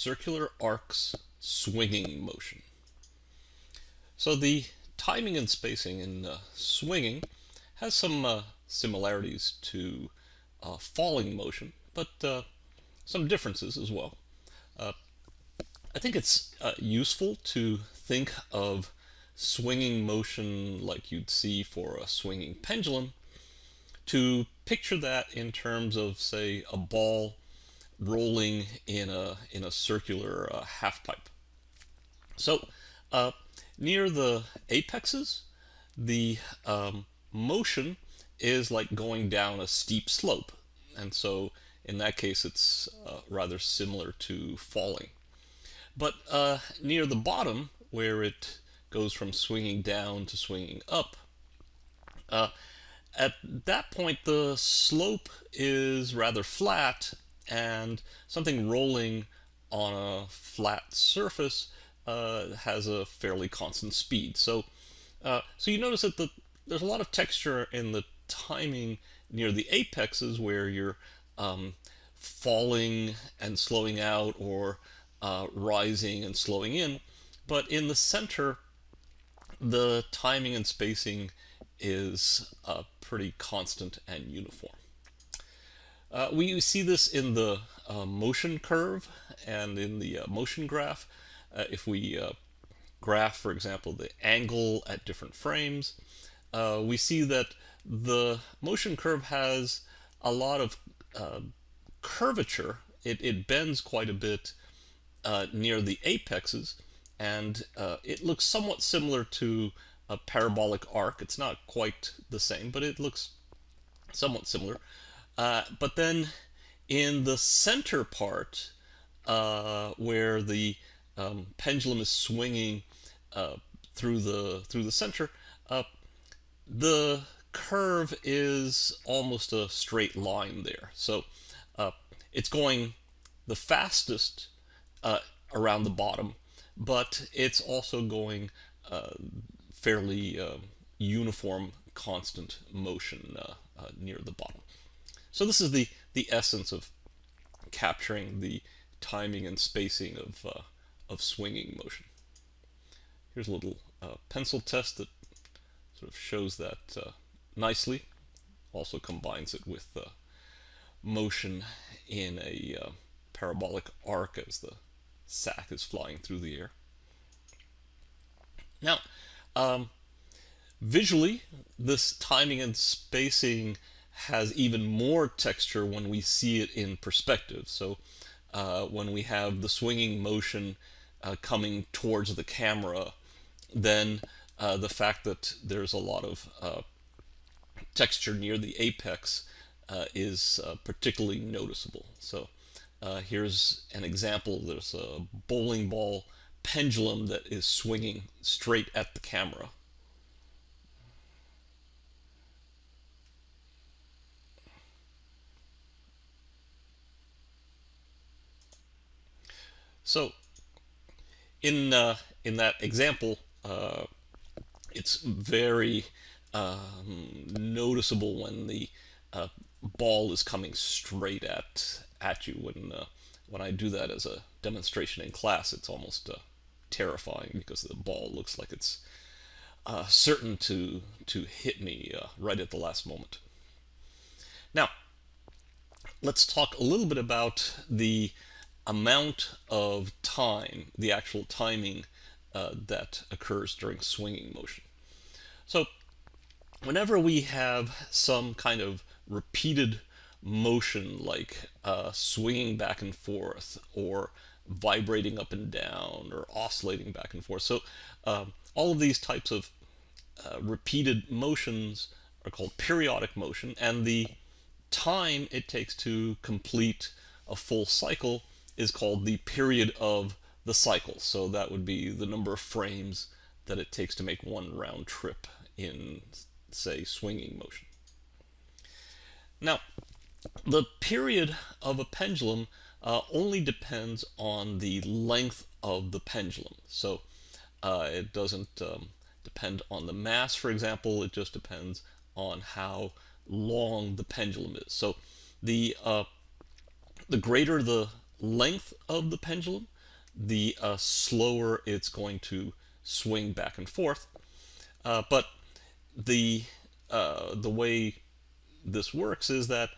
circular arcs swinging motion. So the timing and spacing in uh, swinging has some uh, similarities to uh, falling motion, but uh, some differences as well. Uh, I think it's uh, useful to think of swinging motion like you'd see for a swinging pendulum to picture that in terms of, say, a ball rolling in a, in a circular uh, half pipe. So uh, near the apexes, the um, motion is like going down a steep slope. And so in that case, it's uh, rather similar to falling. But uh, near the bottom, where it goes from swinging down to swinging up, uh, at that point the slope is rather flat and something rolling on a flat surface uh, has a fairly constant speed. So, uh, so you notice that the, there's a lot of texture in the timing near the apexes where you're um, falling and slowing out or uh, rising and slowing in. But in the center, the timing and spacing is uh, pretty constant and uniform. Uh, we see this in the uh, motion curve and in the uh, motion graph. Uh, if we uh, graph, for example, the angle at different frames, uh, we see that the motion curve has a lot of curvature. It, it, bends quite a bit near the apexes, and it looks somewhat similar to a parabolic arc. It's not quite the same, but it looks somewhat similar. Uh, but then in the center part, uh, where the um, pendulum is swinging uh, through the through the center, uh, the curve is almost a straight line there. So uh, it's going the fastest around the bottom, but it's also going fairly uniform, constant motion near the bottom. So this is the, the essence of capturing the timing and spacing of, uh, of swinging motion. Here's a little uh, pencil test that sort of shows that uh, nicely. Also combines it with uh, motion in a uh, parabolic arc as the sac is flying through the air. Now, um, visually, this timing and spacing has even more texture when we see it in perspective. So uh, when we have the swinging motion uh, coming towards the camera, then uh, the fact that there's a lot of uh, texture near the apex uh, is uh, particularly noticeable. So here's an example. There's a bowling ball pendulum that is swinging straight at the camera. So in uh, in that example, uh, it's very um, noticeable when the uh, ball is coming straight at at you. When uh, when I do that as a demonstration in class, it's almost uh, terrifying because the ball looks like it's uh, certain to to hit me right at the last moment. Now, let's talk a little bit about the amount of time, the actual timing uh, that occurs during swinging motion. So whenever we have some kind of repeated motion like uh, swinging back and forth or vibrating up and down or oscillating back and forth. So uh, all of these types of uh, repeated motions are called periodic motion and the time it takes to complete a full cycle is called the period of the cycle. So that would be the number of frames that it takes to make one round trip in, say, swinging motion. Now, the period of a pendulum uh, only depends on the length of the pendulum. So uh, it doesn't um, depend on the mass, for example, it just depends on how long the pendulum is. So the, uh, the greater the length of the pendulum, the uh, slower it's going to swing back and forth. Uh, but the uh, the way this works is that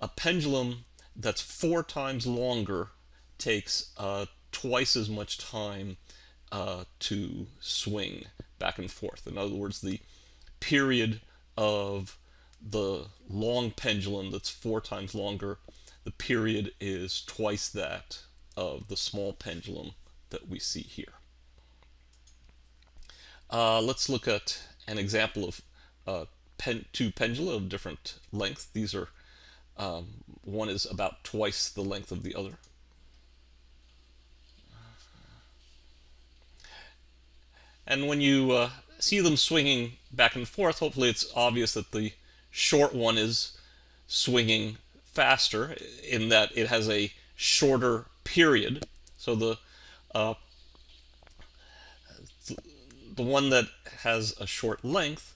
a pendulum that's four times longer takes uh, twice as much time uh, to swing back and forth. In other words, the period of the long pendulum that's four times longer, the period is twice that of the small pendulum that we see here. Uh, let's look at an example of uh, pen, two pendula of different length. These are um, one is about twice the length of the other. And when you uh, see them swinging back and forth, hopefully it's obvious that the short one is swinging faster in that it has a shorter period. So the uh, the one that has a short length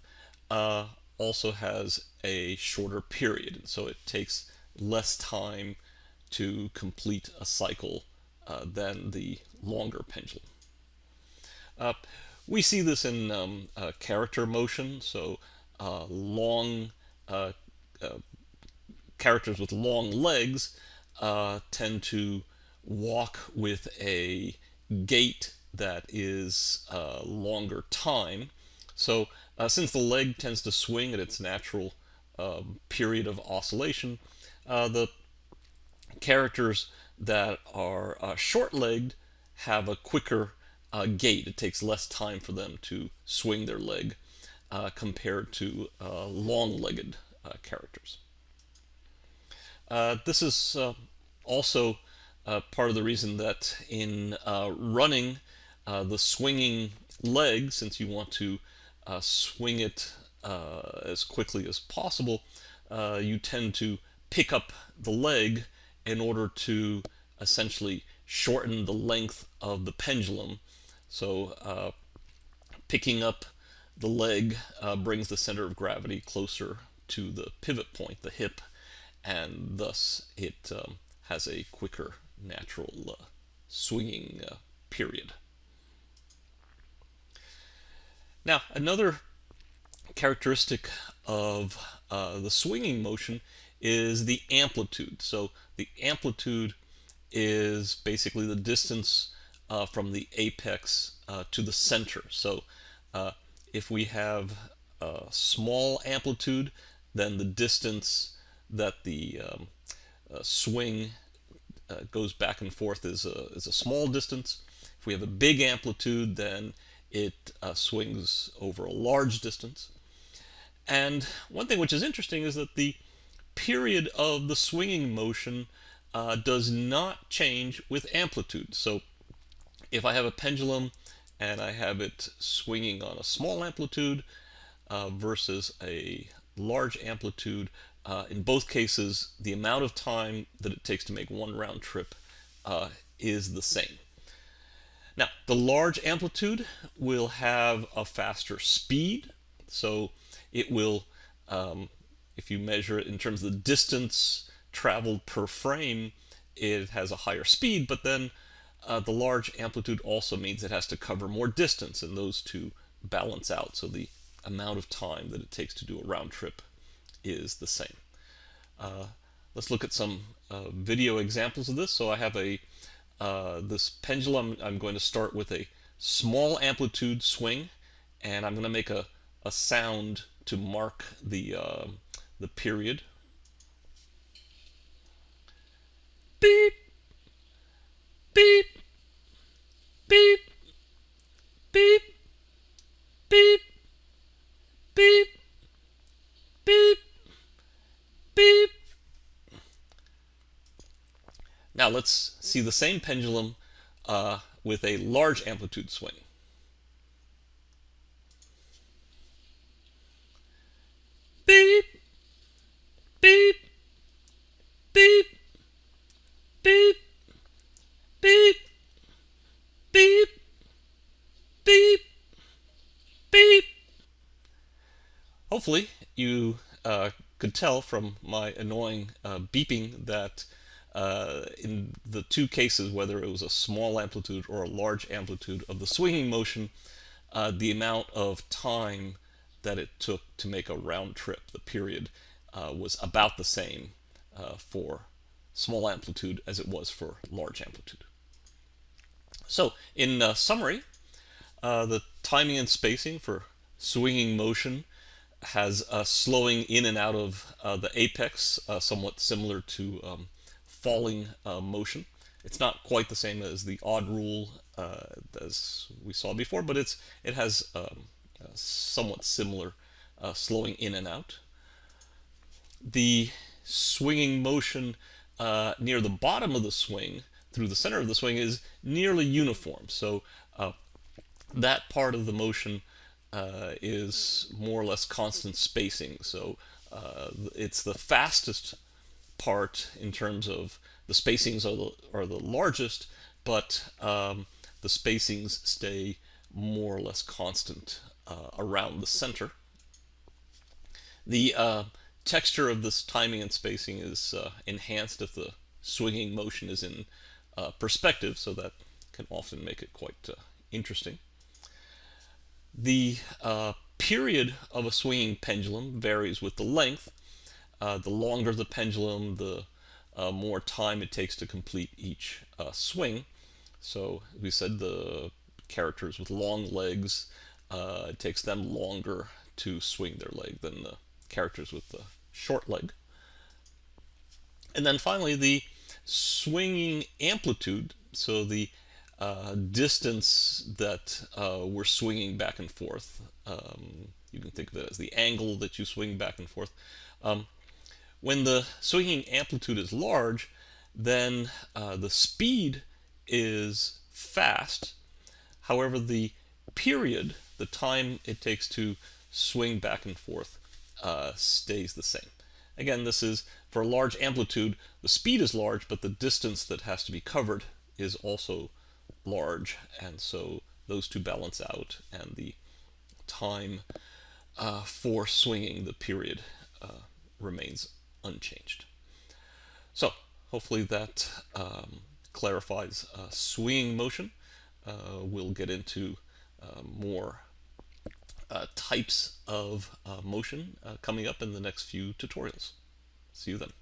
uh, also has a shorter period. So it takes less time to complete a cycle uh, than the longer pendulum. Uh, we see this in um, uh, character motion, so uh, long characters with long legs tend to walk with a gait that is longer time. So since the leg tends to swing at its natural um, period of oscillation, the characters that are short-legged have a quicker uh, gait. It takes less time for them to swing their leg uh, compared to uh, long-legged uh, characters. Uh, this is uh, also part of the reason that in running, the swinging leg, since you want to swing it as quickly as possible, you tend to pick up the leg in order to essentially shorten the length of the pendulum. So uh, picking up the leg uh, brings the center of gravity closer to the pivot point, the hip, and thus it um, has a quicker natural uh, swinging uh, period. Now, another characteristic of uh, the swinging motion is the amplitude. So the amplitude is basically the distance uh, from the apex uh, to the center. So uh, if we have a small amplitude, then the distance that the um, uh, swing uh, goes back and forth is a, is a small distance. If we have a big amplitude, then it uh, swings over a large distance. And one thing which is interesting is that the period of the swinging motion uh, does not change with amplitude. So if I have a pendulum and I have it swinging on a small amplitude uh, versus a large amplitude, uh, in both cases, the amount of time that it takes to make one round trip uh, is the same. Now, the large amplitude will have a faster speed, so it will, um, if you measure it in terms of the distance traveled per frame, it has a higher speed, but then uh, the large amplitude also means it has to cover more distance, and those two balance out. So the amount of time that it takes to do a round trip is the same. Uh, let's look at some uh, video examples of this. So I have a uh, this pendulum. I'm going to start with a small amplitude swing, and I'm going to make a, a sound to mark the uh, the period. Beep, beep, beep, beep, beep, beep, beep. Now let's see the same pendulum uh, with a large amplitude swing. Beep, beep, beep, beep, beep, beep, beep, beep. Hopefully you uh, could tell from my annoying uh, beeping that uh, in the two cases, whether it was a small amplitude or a large amplitude of the swinging motion, uh, the amount of time that it took to make a round trip, the period, uh, was about the same uh, for small amplitude as it was for large amplitude. So in uh, summary, uh, the timing and spacing for swinging motion has a slowing in and out of the apex, somewhat similar to um, falling uh, motion. It's not quite the same as the odd rule uh, as we saw before, but it's it has um, somewhat similar slowing in and out. The swinging motion near the bottom of the swing through the center of the swing is nearly uniform. So uh, that part of the motion uh, is more or less constant spacing. So uh, it's the fastest part in terms of the spacings are the, are the largest, but um, the spacings stay more or less constant uh, around the center. The uh, texture of this timing and spacing is uh, enhanced if the swinging motion is in uh, perspective, so that can often make it quite uh, interesting. The uh, period of a swinging pendulum varies with the length. Uh, the longer the pendulum, the uh, more time it takes to complete each uh, swing. So we said the characters with long legs, it takes them longer to swing their leg than the characters with the short leg. And then finally, the swinging amplitude, so the uh, distance that uh, we're swinging back and forth. Um, you can think of it as the angle that you swing back and forth. Um, when the swinging amplitude is large, then uh, the speed is fast. However, the period, the time it takes to swing back and forth, uh, stays the same. Again, this is for a large amplitude, the speed is large, but the distance that has to be covered is also large, and so those two balance out, and the time uh, for swinging the period uh, remains unchanged. So hopefully that um, clarifies uh, swinging motion. Uh, we'll get into uh, more uh, types of motion coming up in the next few tutorials. See you then.